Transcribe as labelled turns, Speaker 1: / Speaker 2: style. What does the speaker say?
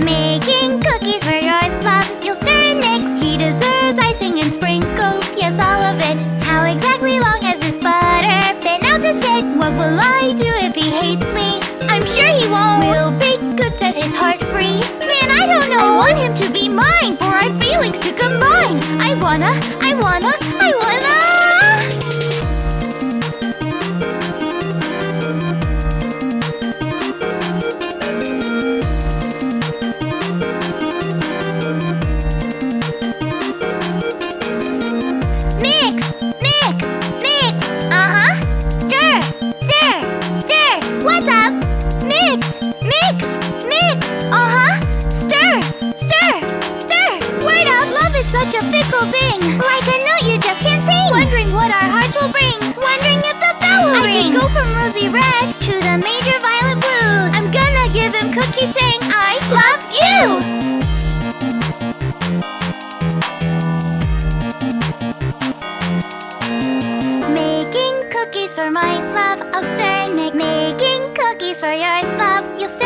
Speaker 1: Making cookies for your love. You'll stir and mix. He deserves icing and sprinkles. Yes, all of it. How exactly long has this butter been out to sit? What will I do if he hates me? I'm sure he won't. We'll bake good, set his heart free. Man, I don't know. I want him to be mine for our feelings to combine. I wanna, I wanna, I wanna. Such a fickle thing. Like a note you just can't sing. Wondering what our hearts will bring. Wondering if the bell will
Speaker 2: I
Speaker 1: ring.
Speaker 2: can
Speaker 1: go from rosy red to the major violet blues. I'm gonna give him cookies saying I love you. Making cookies for my love, I'll stir and mix. Making cookies for your love, you'll stir.